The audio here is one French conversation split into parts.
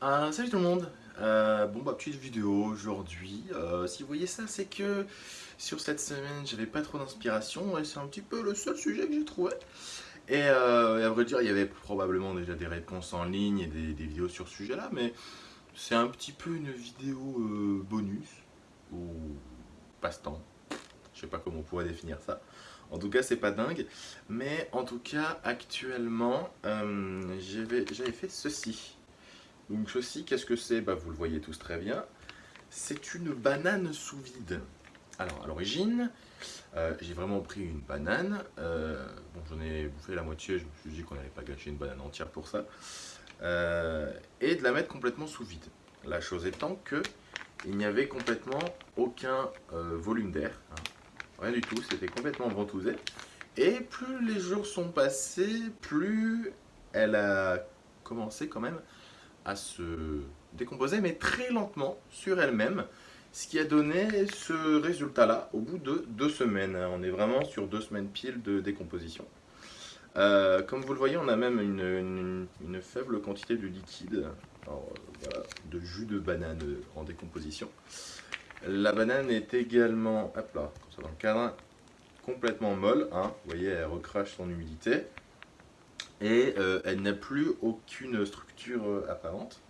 Ah, salut tout le monde. Euh, Bon bah petite vidéo aujourd'hui, euh, si vous voyez ça c'est que sur cette semaine j'avais pas trop d'inspiration et c'est un petit peu le seul sujet que j'ai trouvé. Et, euh, à vrai dire il y avait probablement déjà des réponses en ligne et des, des vidéos sur ce sujet là mais c'est un petit peu une vidéo bonus ou passe-temps. Je sais pas comment on pourrait définir ça. En tout cas, c'est pas dingue. Mais en tout cas, actuellement, j'avais fait ceci. Donc ceci, qu'est-ce que c'est? Bah, Vous le voyez tous très bien. C'est une banane sous vide. Alors à l'origine, euh, j'ai vraiment pris une banane. Euh, bon, j'en ai bouffé la moitié, je me suis dit qu'on n'allait pas gâcher une banane entière pour ça. Euh, et de la mettre complètement sous vide. La chose étant que il n'y avait complètement aucun volume d'air. Hein. Rien du tout, c'était complètement ventousé. Et plus les jours sont passés, plus elle a commencé quand même à se décomposer, mais très lentement sur elle-même, ce qui a donné ce résultat-là au bout de deux semaines. On est vraiment sur deux semaines pile de décomposition. Euh, comme vous le voyez, on a même une, faible quantité de liquide, de jus de banane en décomposition. La banane est également, hop là, dans le cadre, complètement molle. Hein. Vous voyez, elle recrache son humidité et euh, elle n'a plus aucune structure euh, apparente.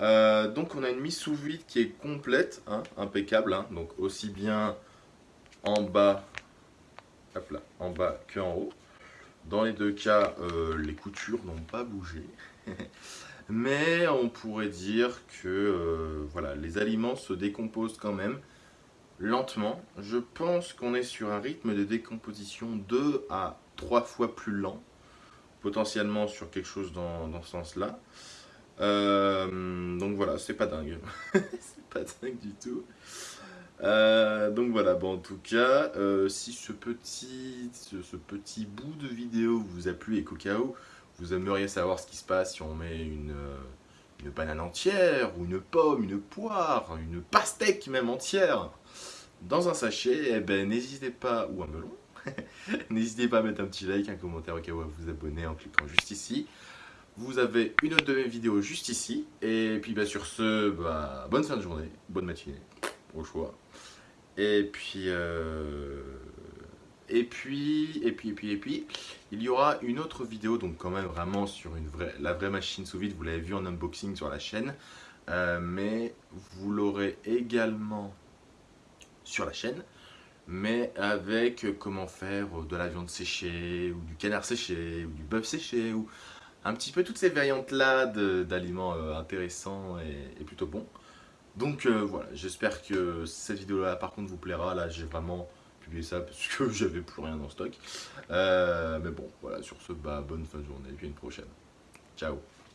Euh, donc on a une mise sous vide qui est complète, hein, impeccable, hein. donc aussi bien en bas, hop là, en bas haut. Dans les deux cas, les coutures n'ont pas bougé. Mais on pourrait dire que voilà, les aliments se décomposent quand même lentement. Je pense qu'on est sur un rythme de décomposition 2 à 3 fois plus lent potentiellement sur quelque chose dans, ce sens-là. Euh, donc voilà, c'est pas dingue. c'est pas dingue du tout. Euh, donc voilà, bon en tout cas, euh, si ce petit, bout de vidéo vous a plu et qu'au cas où vous aimeriez savoir ce qui se passe si on met une, une banane entière, ou une pomme, une poire, une pastèque même entière dans un sachet, eh ben n'hésitez pas, ou un melon, N'hésitez pas à mettre un petit like, un commentaire au cas où à vous abonner en cliquant juste ici. Vous avez une autre de mes vidéos juste ici. Et puis bah, sur ce, bah, bonne fin de journée, bonne matinée, au choix. Et puis, euh, et puis, et puis, et puis, et puis, il y aura une autre vidéo, donc quand même vraiment sur la vraie machine sous vide. Vous l'avez vu en unboxing sur la chaîne. Euh, mais vous l'aurez également sur la chaîne mais avec comment faire de la viande séchée, ou du canard séché, ou du bœuf séché, ou un petit peu toutes ces variantes-là d'aliments euh, intéressants et, plutôt bons. Donc euh, voilà, j'espère que cette vidéo-là par contre vous plaira. Là j'ai vraiment publié ça parce que j'avais plus rien en stock. Euh, mais bon, voilà, sur ce, bah, bonne fin de journée et puis une prochaine. Ciao